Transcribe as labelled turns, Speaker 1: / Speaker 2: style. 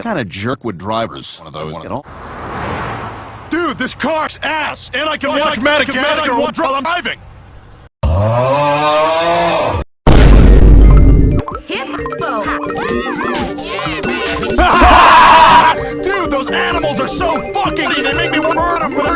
Speaker 1: What kind of jerk would drivers? One of those. Get all.
Speaker 2: Dude, this car's ass, and I can watch Madagascar while I'm driving.
Speaker 3: Hippo!
Speaker 2: Dude, those animals are so fucking. They make me want to murder them.